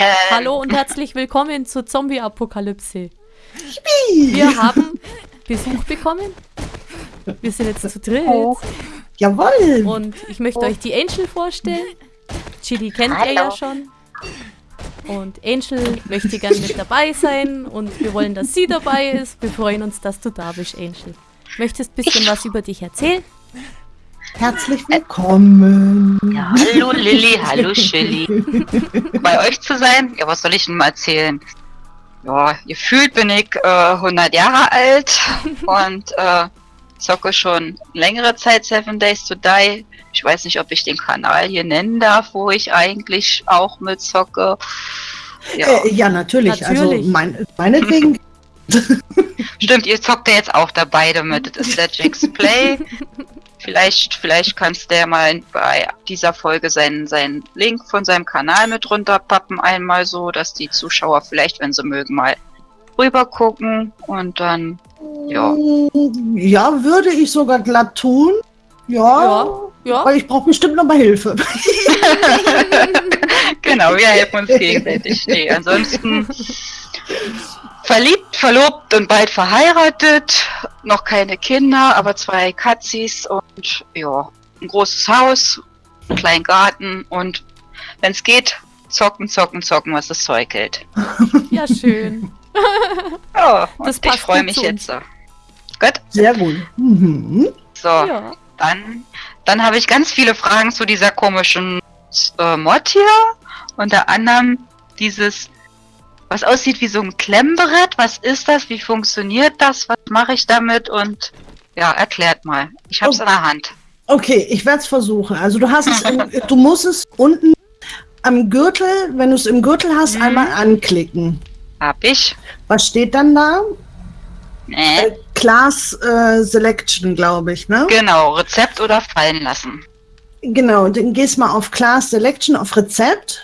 Action! Hallo und herzlich willkommen zur Zombie-Apokalypse. Wir haben Besuch bekommen. Wir sind jetzt zu dritt. Oh. Jawohl! Und ich möchte euch die Angel vorstellen. Chili kennt ihr ja schon. Und Angel möchte gerne mit dabei sein und wir wollen, dass sie dabei ist. Wir freuen uns, dass du da bist, Angel. Möchtest ein bisschen was über dich erzählen? Herzlich willkommen! Ja, hallo Lilly, hallo Chili. Bei euch zu sein? Ja, was soll ich denn mal erzählen? Ja, gefühlt bin ich äh, 100 Jahre alt und äh, zocke schon längere Zeit Seven Days to Die. Ich weiß nicht, ob ich den Kanal hier nennen darf, wo ich eigentlich auch mit zocke. Ja, äh, ja natürlich. Natürlich. Also mein, meinetwegen. Stimmt, ihr zockt ja jetzt auch dabei damit. Das ist der Jax Play. Vielleicht, vielleicht kannst der mal bei dieser Folge seinen, seinen Link von seinem Kanal mit runterpappen, einmal so, dass die Zuschauer vielleicht, wenn sie mögen, mal rüber gucken und dann, ja. Ja, würde ich sogar glatt tun. Ja. Ja, ja. Weil ich brauche bestimmt noch mal Hilfe. genau, wir helfen uns gegenseitig. Nee, ansonsten verliebt, verlobt und bald verheiratet. Noch keine Kinder, aber zwei Katzis und ja, ein großes Haus, einen kleinen Garten und wenn es geht, zocken, zocken, zocken, was das Zeug hält. Ja, schön. Ja, und Das ich freue mich zu jetzt so. Gut, Sehr gut. Mhm. so, Ja. dann, dann habe ich ganz viele Fragen zu dieser komischen äh, Mod hier. Unter anderem dieses, was aussieht wie so ein Klemmbrett. Was ist das? Wie funktioniert das? Was mache ich damit? Und ja, erklärt mal. Ich habe es Oh. in der Hand. Okay, ich werde es versuchen. Also du hast es, im, du musst es unten am Gürtel, wenn du es im Gürtel hast, Mhm. einmal anklicken. Hab ich. Was steht dann da? Nee. Äh, Class äh, Selection, glaube ich, ne? Genau, Rezept oder fallen lassen. Genau, dann gehst mal auf Class Selection, auf Rezept.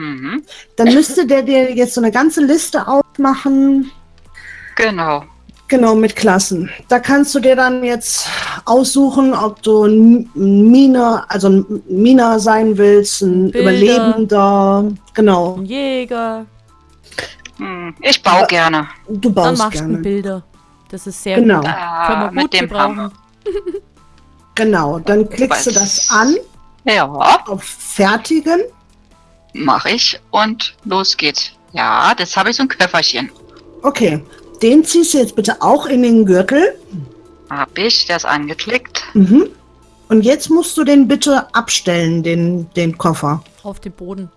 Mhm. Dann müsste der dir jetzt so eine ganze Liste aufmachen. Genau. Genau, mit Klassen. Da kannst du dir dann jetzt aussuchen, ob du ein Miner, also ein Miner sein willst, ein Bilder. Überlebender. Genau, Ein Jäger. Hm. Ich baue Aber- gerne. du Dann baust machst du gerne. Bilder. Das ist sehr Genau, gut. Können Ah, wir mit dem gebrauchen. Hammer. genau. Dann klickst du das an Ja, auf Fertigen. Mache ich. Und los geht's. Ja, das habe ich so ein Köfferchen. Okay, den ziehst du jetzt bitte auch in den Gürtel. Hab ich, der ist angeklickt. Mhm. Und jetzt musst du den bitte abstellen, den, den Koffer. Auf dem Boden.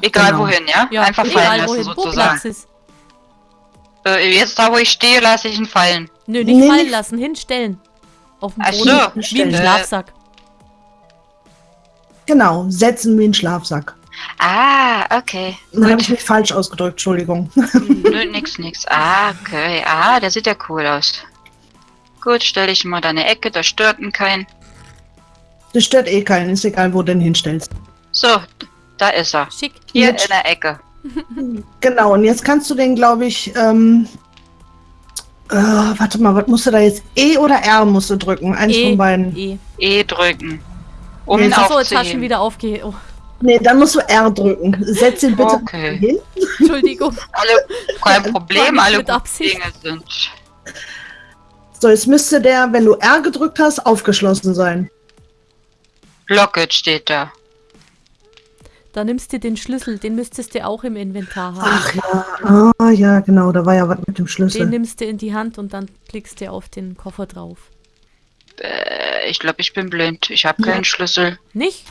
Egal Genau. wohin, ja? Ja, Einfach fallen lassen wohin, wo sozusagen. Äh, jetzt da, wo ich stehe, lasse ich ihn fallen. Nö, nicht Nee, fallen nicht- lassen, hinstellen. Auf dem Ach Boden. so. Wie ein. Schlafsack. Genau, setzen wie ein Schlafsack. Ah, okay. Dann habe ich mich falsch ausgedrückt, Entschuldigung. Nö, nix, nix. Ah, okay. Ah, der sieht ja cool aus. Gut, stelle ich ihn mal da in eine Ecke, da stört ihn kein. Das stört eh keinen, ist egal, wo du den hinstellst. So, da ist er. Schick. Hier Jetzt- in der Ecke. Genau, und jetzt kannst du den, glaube ich, ähm, äh, warte mal, was musst du da jetzt? E oder R musst du drücken? Eins E. von beiden. E. E drücken. Um Nee, ihn Achso, jetzt hast du ihn aufzuheben. wieder aufge... Oh, Nee, dann musst du R drücken. Setz ihn bitte Okay. hin. Entschuldigung. Alle, kein Problem, alle. Dinge sind. So, jetzt müsste der, wenn du R gedrückt hast, aufgeschlossen sein. Locket steht da. Da nimmst du den Schlüssel, den müsstest du auch im Inventar haben. Ach ja, ah ja, genau, da war ja was mit dem Den Schlüssel. nimmst du in die Hand und dann klickst du auf den Koffer drauf. Äh, ich glaube, ich bin blind. Ich habe Ja. keinen Schlüssel. Nicht?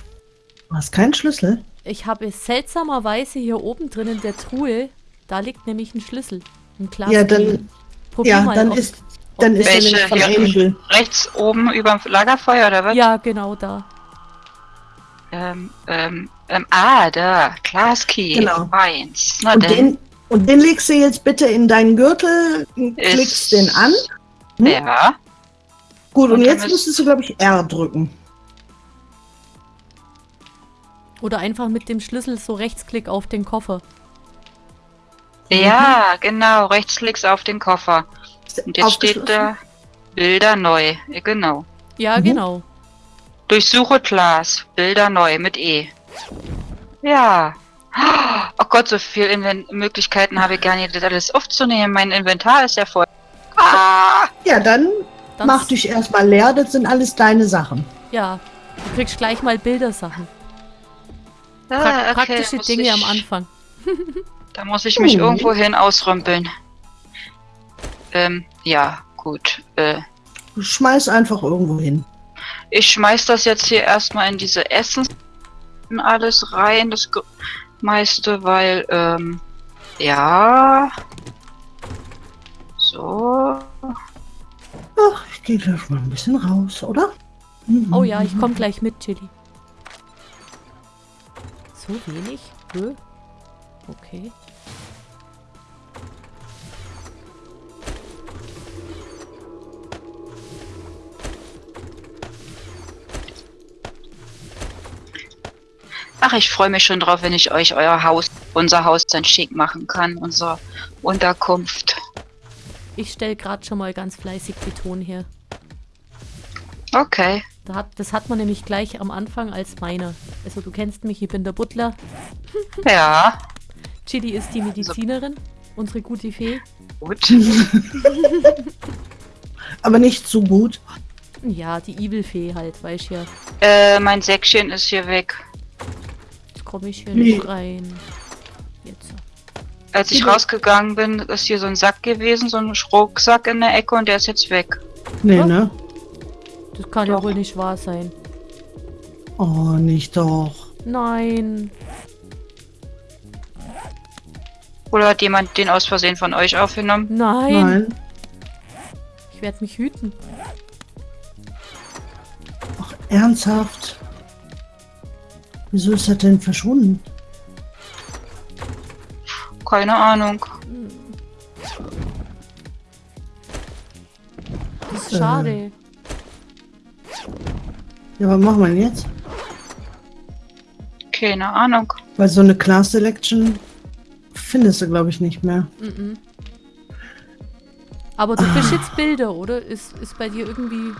Du hast keinen Schlüssel? Ich habe seltsamerweise hier oben drin in der Truhe, da liegt nämlich ein Schlüssel. Ein Glas. Ja, dann, Probier ja, mal, dann ob- ist, dann ist er Welche? nämlich von? Angel. Rechts oben über dem Lagerfeuer oder was? Ja, genau da. Ähm, ähm, ähm, ah, da. Class Key. Genau. Eins. Na Und denn. den, und den legst du jetzt bitte in deinen Gürtel, klickst den an. Hm? Ja. Gut, und, Und jetzt ist- müsstest du, glaube ich, R drücken. Oder einfach mit dem Schlüssel so Rechtsklick auf den Koffer. Ja, genau. Rechtsklicks auf den Koffer. Und jetzt steht da Bilder neu. Genau. Ja, Mhm. genau. Durchsuche Class. Bilder neu mit E. Ja. Oh Gott, so viel Inven Möglichkeiten habe ich gar nicht, das alles aufzunehmen. Mein Inventar ist ja voll. Ah! Ja, dann Dann mach dich erstmal leer, das sind alles deine Sachen. Ja, du kriegst gleich mal Bildersachen. Pra Ah, okay, praktische Dinge ich, am Anfang. Da muss ich mich Mhm. irgendwo hin ausrümpeln. Ähm, ja, gut. Äh, Schmeiß einfach irgendwo hin. ich schmeiß das jetzt hier erstmal in diese Essens und alles rein, das meiste, weil, ähm, ja. So. Ach, ich gehe gleich mal ein bisschen raus, oder? Mhm. Oh ja, ich komme gleich mit, Chili. So wenig? Hö? Okay. Ach, ich freue mich schon drauf, wenn ich euch euer Haus, unser Haus dann schick machen kann, unsere Unterkunft. Ich stelle gerade schon mal ganz fleißig Beton her. Okay. Da hat, das hat man nämlich gleich am Anfang als meiner. Also du kennst mich, ich bin der Butler. Ja. Chili ist die Medizinerin, unsere gute Fee. Gut. Aber nicht so gut. Ja, die Evil-Fee halt, weißt ja. Äh, mein Säckchen ist hier weg. Jetzt komme ich hier Nee. nicht rein. Jetzt. Als ich rausgegangen bin, ist hier so ein Sack gewesen, so ein Rucksack in der Ecke und der ist jetzt weg. Nee, Was? ne? Das kann ja Doch. wohl nicht wahr sein. Oh, nicht doch. Nein. Oder hat jemand den aus Versehen von euch aufgenommen? Nein. Nein. Ich werde mich hüten. Ach, ernsthaft? Wieso ist er denn verschwunden? Keine Ahnung. Das ist Äh. schade. Ja, was machen wir denn jetzt? Keine Ahnung. Weil so eine Class Selection findest du, glaube ich, nicht mehr. Mhm. Aber du bist jetzt Bilder, oder? Ist, ist bei dir irgendwie.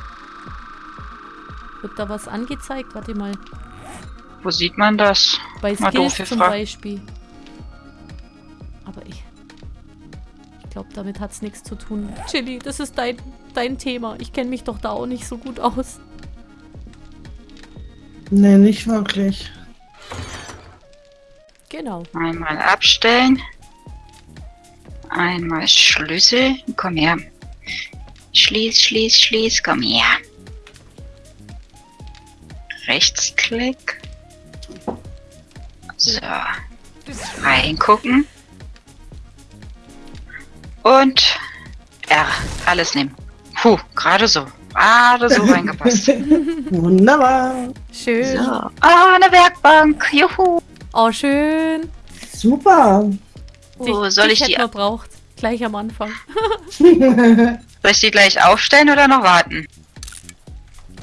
Wird da was angezeigt? Warte mal. Wo sieht man das? Bei Skills zum gefragt. Beispiel. Aber ich. Ich glaube, damit hat es nichts zu tun. Chili, das ist dein, dein Thema. Ich kenne mich doch da auch nicht so gut aus. Nee, nicht wirklich. Genau. Einmal abstellen. Einmal Schlüssel. Komm her. Schließ, schließ, schließ. Komm her. Rechtsklick. So. Reingucken. Und R. Alles nehmen. Puh, gerade so. Gerade so reingepasst. Wunderbar. Schön. So. Ah, eine Werkbank. Juhu. Oh, schön. Super. Wo Dich- soll dich ich die, braucht. Gleich am Anfang. soll ich die gleich aufstellen oder noch warten?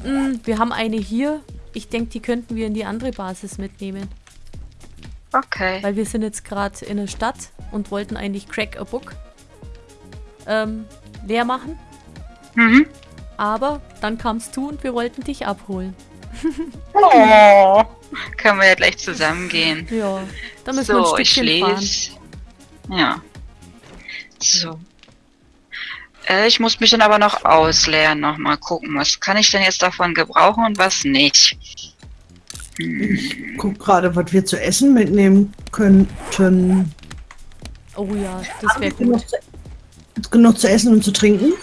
Mm, wir haben eine hier. Ich denke, die könnten wir in die andere Basis mitnehmen. Okay. Weil wir sind jetzt gerade in der Stadt und wollten eigentlich Crack a Book ähm, leer machen. Mhm. Aber dann kamst du und wir wollten dich abholen. Oh. Können wir ja gleich zusammen gehen. Ja, da müssen wir So, ein ich fahren. lese. Ja. So. Äh, ich muss mich dann aber noch ausleeren, noch mal gucken, was kann ich denn jetzt davon gebrauchen und was nicht. Hm. Guck gerade, was wir zu essen mitnehmen könnten. Oh ja, das wäre gut. Genug zu, genug zu essen und zu trinken?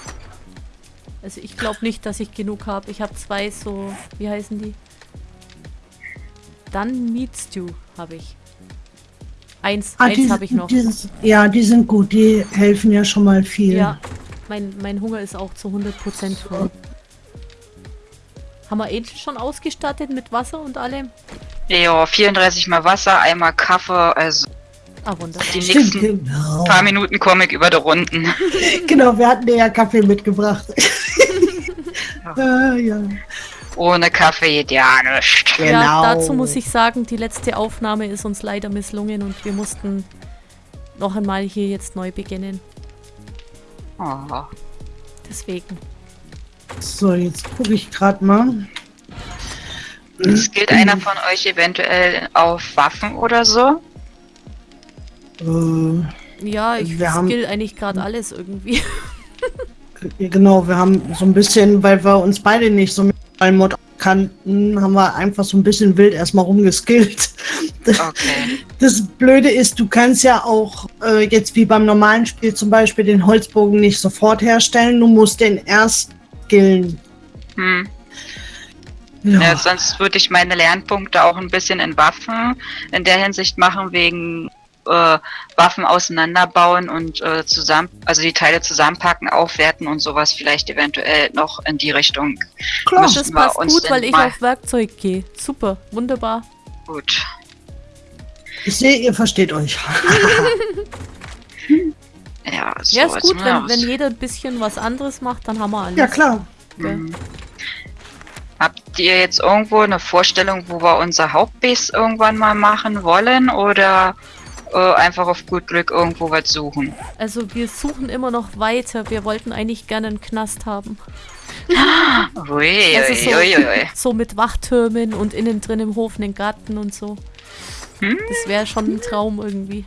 Also ich glaube nicht, dass ich genug habe. Ich habe zwei so, wie heißen die? Dann Meat Stew habe ich. Eins, Ah, eins die- habe ich noch. Dieses, ja, die sind gut. Die helfen ja schon mal viel. Ja, mein, mein Hunger ist auch zu 100% voll. Haben wir Angel schon ausgestattet mit Wasser und allem? Ja, 34 mal Wasser, einmal Kaffee, also Ah, wunderbar. die Stimmt, nächsten genau. paar Minuten komme ich über die Runden. Genau, wir hatten dir ja Kaffee mitgebracht. ja, ja. Ohne Kaffee geht ja nichts. Genau. Ja, dazu muss ich sagen, die letzte Aufnahme ist uns leider misslungen und wir mussten noch einmal hier jetzt neu beginnen. Oh. Deswegen. So, jetzt gucke ich gerade mal. Es gilt einer von euch eventuell auf Waffen oder so? Äh, Ja, ich Wir haben- skill eigentlich gerade alles irgendwie. Genau, wir haben so ein bisschen, weil wir uns beide nicht so mit allen Mod kannten, haben wir einfach so ein bisschen wild erstmal rumgeskillt. Okay. Das Blöde ist, du kannst ja auch äh, jetzt wie beim normalen Spiel zum Beispiel den Holzbogen nicht sofort herstellen. Du musst den erst skillen. Hm. Ja. Ja, sonst würde ich meine Lernpunkte auch ein bisschen in Waffen in der Hinsicht machen, wegen äh, Waffen auseinanderbauen und äh, zusammen, also die Teile zusammenpacken, aufwerten und sowas vielleicht eventuell noch in die Richtung. Klar. müssen Das wir passt uns gut, weil ich auf Werkzeug gehe. Super, wunderbar. Gut. Ich sehe, ihr versteht euch. Ja, so, Ja, ist gut, wenn, wenn jeder ein bisschen was anderes macht, dann haben wir alles. ja, klar. Gell? Hm. Habt ihr jetzt irgendwo eine Vorstellung, wo wir unser Hauptbase irgendwann mal machen wollen oder äh, einfach auf gut Glück irgendwo was suchen? Also wir suchen immer noch weiter. Wir wollten eigentlich gerne einen Knast haben. Ui, Also so, ui, ui. so mit Wachtürmen und innen drin im Hof einen Garten und so. Hm? Das wäre schon ein Traum irgendwie.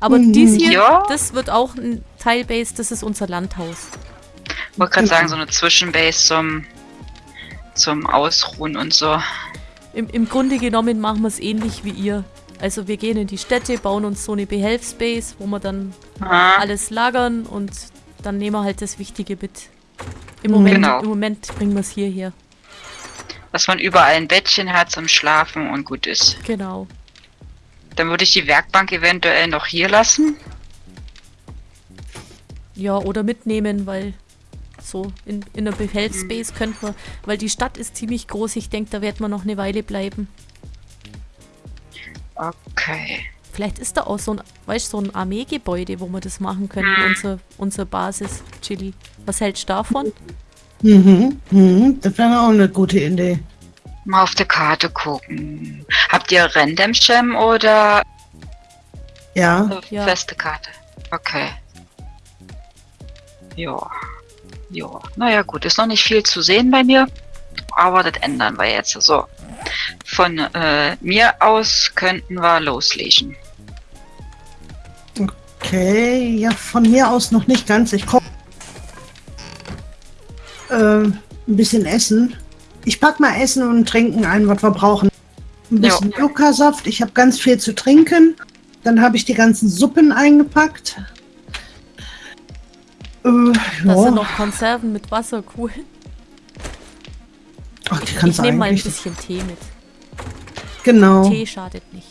Aber Mhm. dies hier, Ja. das wird auch ein Teilbase, das ist unser Landhaus. Ich wollte gerade sagen, so eine Zwischenbase zum, zum Ausruhen und so. Im, Im Grunde genommen machen wir es ähnlich wie ihr. Also wir gehen in die Städte, bauen uns so eine Behelfsbase, wo wir dann Ah, alles lagern und dann nehmen wir halt das Wichtige mit. Im Mhm. Moment, Genau. im Moment bringen wir es hierher. dass man überall ein Bettchen hat zum Schlafen und gut ist. Genau. Dann würde ich die Werkbank eventuell noch hier lassen. Ja, oder mitnehmen, weil so in, in der Behelfsbase könnten wir, weil die Stadt ist ziemlich groß, ich denke, da werden wir noch eine Weile bleiben. Okay. Vielleicht ist da auch so ein, weißt so ein Armeegebäude, wo wir das machen könnten, Mhm. unser, unsere Basis, Chili. Was hältst du davon? Mhm. Mhm. Das wäre auch eine gute Idee. Mal auf der Karte gucken. Habt ihr Random Sham oder Ja. eine Ja. feste Karte? Okay. Ja. Ja. Naja, gut. Ist noch nicht viel zu sehen bei mir. Aber das ändern wir jetzt. So. Von äh, mir aus könnten wir loslegen. Okay. Ja, von mir aus noch nicht ganz. Ich koche äh, ein bisschen Essen. Ich pack mal Essen und Trinken ein, was wir brauchen. Ein bisschen. Yucca-Saft. Ich habe ganz viel zu trinken. Dann habe ich die ganzen Suppen eingepackt. Äh, Da ja. sind noch Konserven mit Wasser, cool. Ach, die Ich kannst du nehme mal ein bisschen Tee mit. Genau, Tee schadet nicht.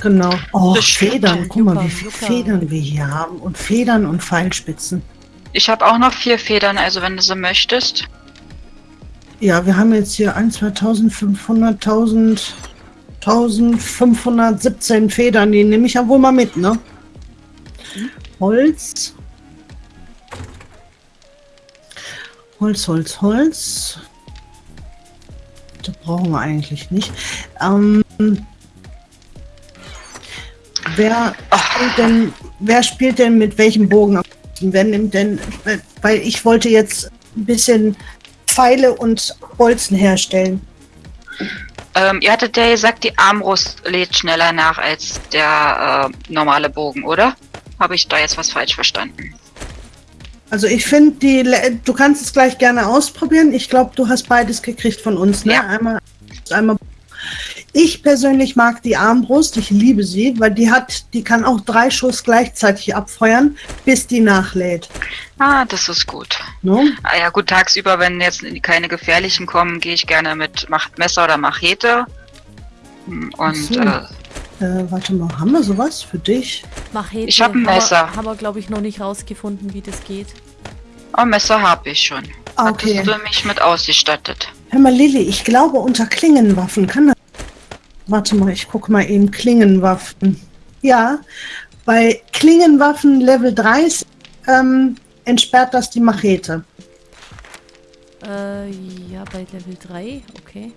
genau. Oh, Das. Federn. Guck mal, wie viele. Federn wir hier haben. Und Federn und Pfeilspitzen. Ich habe auch noch vier Federn, also wenn du so möchtest. Ja, wir haben jetzt hier 1, 2500, 1000, 1517 Federn. Die nehme ich ja wohl mal mit, ne? Holz. Holz, Holz, Holz. Das brauchen wir eigentlich nicht. Ähm, wer spielt denn, wer spielt denn mit welchem Bogen? Wer nimmt denn, weil ich wollte jetzt ein bisschen Pfeile und Bolzen herstellen. Ähm, ihr hattet ja gesagt, die Armbrust lädt schneller nach als der äh, normale Bogen, oder? Habe ich da jetzt was falsch verstanden? Also ich finde, die, Le- du kannst es gleich gerne ausprobieren. Ich glaube, du hast beides gekriegt von uns, ne? Ja. Einmal, einmal. Ich persönlich mag die Armbrust. Ich liebe sie, weil die hat, die kann auch drei Schuss gleichzeitig abfeuern, bis die nachlädt. Ah, das ist gut. Ne? Ah ja, gut, tagsüber, wenn jetzt keine gefährlichen kommen, gehe ich gerne mit Messer oder Machete. Hm, Und so. äh, Äh, warte mal, haben wir sowas für dich? Machete. Ich hab ein haben Messer. Wir, haben wir, glaube ich, noch nicht rausgefunden, wie das geht. Oh, Messer habe ich schon. Ah, Hattest okay. du mich mit ausgestattet? Hör mal, Lilly, ich glaube unter Klingenwaffen kann das. Warte mal, ich gucke mal eben Klingenwaffen. Ja, bei Klingenwaffen Level 30 ähm, entsperrt das die Machete. Äh, ja, bei Level 3, okay.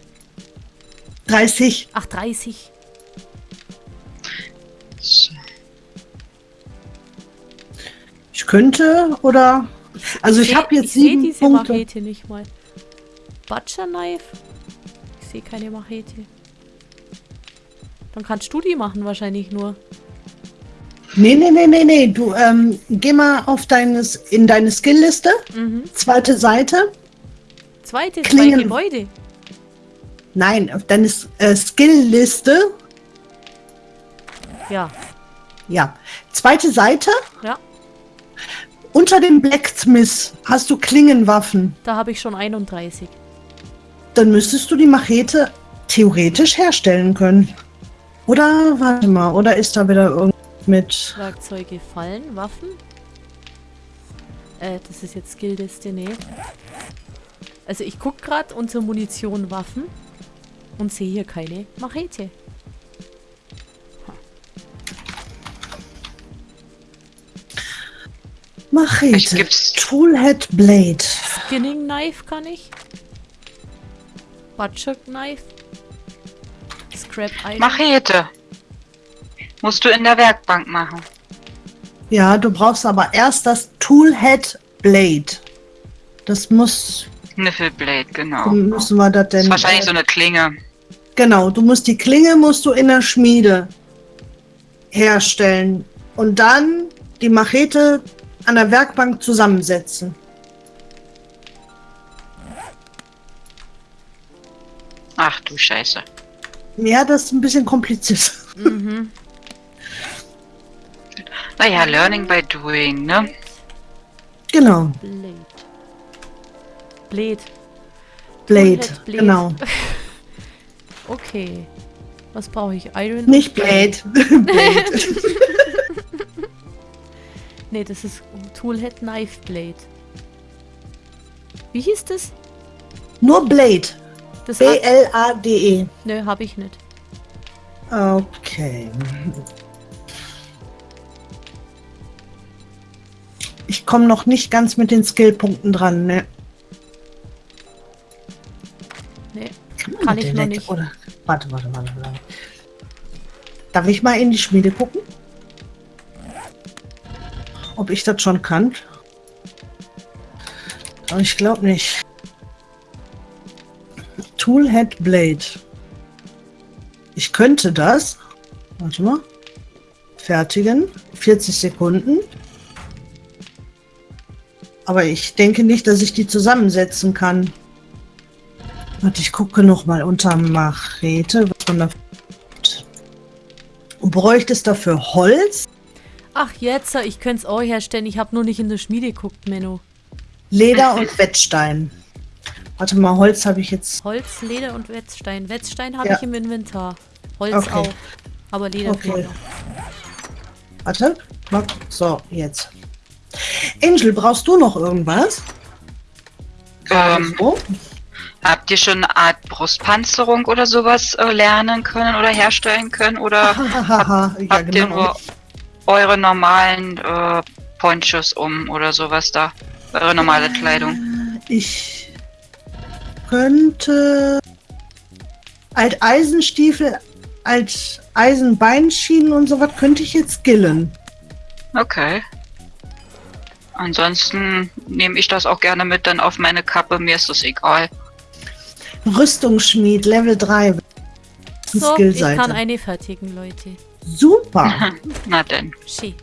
30. Ach, 30. So. Ich könnte oder. Also ich seh- habe jetzt ich sieben diese Punkte. Machete nicht mal. Butcher Knife? Ich sehe keine Machete. Dann kannst du die machen wahrscheinlich nur. Nee, nee, nee, nee, nee. Du ähm, geh mal auf deines, in deine Skillliste, Mhm. zweite Seite. Zweite, zwei Klingen- Gebäude. Nein, auf deine äh, Skillliste. Ja, Ja. Zweite Seite. ja. Unter dem Blacksmith hast du Klingenwaffen. Da habe ich schon 31. Dann müsstest du die Machete theoretisch herstellen können. Oder, warte mal, oder ist da wieder irgendwas mit... Werkzeuge fallen, Waffen. Äh, das ist jetzt Skillliste, nee. Also ich guck gerade unter Munition, Waffen und sehe hier keine Machete. Machete. Vielleicht gibt's- Toolhead Blade. Skinning Knife kann ich. Butcher Knife. Scrap Iron. Machete. Musst du in der Werkbank machen. Ja, du brauchst aber erst das Toolhead Blade. Das muss, Niffelblade, genau. müssen wir das Das denn... ist wahrscheinlich äh, so eine Klinge. Genau, du musst die Klinge musst du in der Schmiede herstellen und dann die Machete an der Werkbank zusammensetzen. Ach du Scheiße. Ja, das ist ein bisschen kompliziert. Mhm. Naja, learning by doing, ne? Genau, Blade. Blade. Blade, Blade. genau. Okay. Was brauche ich? Iron? Nicht Blade. Blade. Nee, das ist Toolhead Knife Blade. Wie hieß das? Nur Blade. Das B-L-A-D-E. Nö, habe ich nicht. Okay. Ich komme noch nicht ganz mit den Skillpunkten dran, ne? Nee. Kann ich noch nicht. Oder? Warte, warte, warte, warte. Darf ich mal in die Schmiede gucken? Ob ich das schon kann? Aber ich glaube nicht. Toolhead Blade. Ich könnte das. Warte mal. Fertigen. 40 Sekunden. Aber ich denke nicht, dass ich die zusammensetzen kann. Warte, ich gucke noch mal unter Machete. Was man da Und bräuchtest dafür Holz, Ach, jetzt, ich könnte es auch herstellen. Ich habe nur nicht in der Schmiede geguckt, Menno. Leder und Wettstein. Warte mal, Holz habe ich jetzt. Holz, Leder und Wetzstein. Wetzstein habe Ja. ich im Inventar. Holz Okay. auch. Aber Leder Okay. fehlt noch. Warte. mal. So, jetzt. Angel, brauchst du noch irgendwas? Ähm, So? habt ihr schon eine Art Brustpanzerung oder sowas äh, lernen können oder herstellen können? Oder Hahaha, ja, habt ihr genau. nur eure normalen äh, Ponchos um oder sowas da? Eure normale Kleidung? Ich könnte alt Eisenstiefel, alt Eisenbeinschienen und sowas könnte ich jetzt skillen. Okay. Ansonsten nehme ich das auch gerne mit dann auf meine Kappe. Mir ist das egal. Rüstungsschmied, Level 3. So, ich kann eine fertigen, Leute. Super. Na denn. Schön.